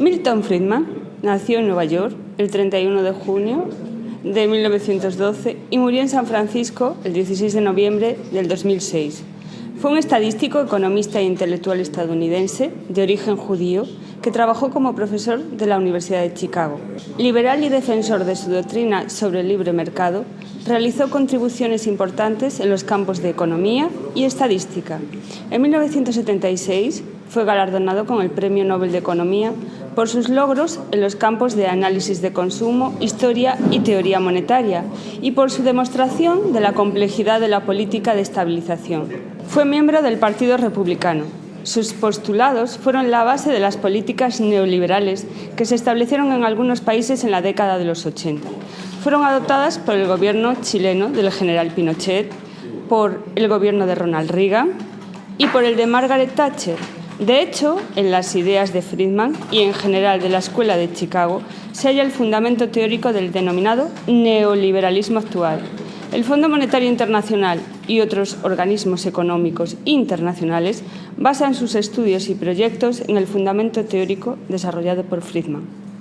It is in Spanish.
Milton Friedman nació en Nueva York el 31 de junio de 1912 y murió en San Francisco el 16 de noviembre del 2006. Fue un estadístico, economista e intelectual estadounidense de origen judío que trabajó como profesor de la Universidad de Chicago. Liberal y defensor de su doctrina sobre el libre mercado, realizó contribuciones importantes en los campos de economía y estadística. En 1976 fue galardonado con el Premio Nobel de Economía por sus logros en los campos de análisis de consumo, historia y teoría monetaria, y por su demostración de la complejidad de la política de estabilización. Fue miembro del Partido Republicano. Sus postulados fueron la base de las políticas neoliberales que se establecieron en algunos países en la década de los 80. Fueron adoptadas por el gobierno chileno del general Pinochet, por el gobierno de Ronald Reagan y por el de Margaret Thatcher, de hecho, en las ideas de Friedman y en general de la Escuela de Chicago se halla el fundamento teórico del denominado neoliberalismo actual. El Fondo Monetario Internacional y otros organismos económicos internacionales basan sus estudios y proyectos en el fundamento teórico desarrollado por Friedman.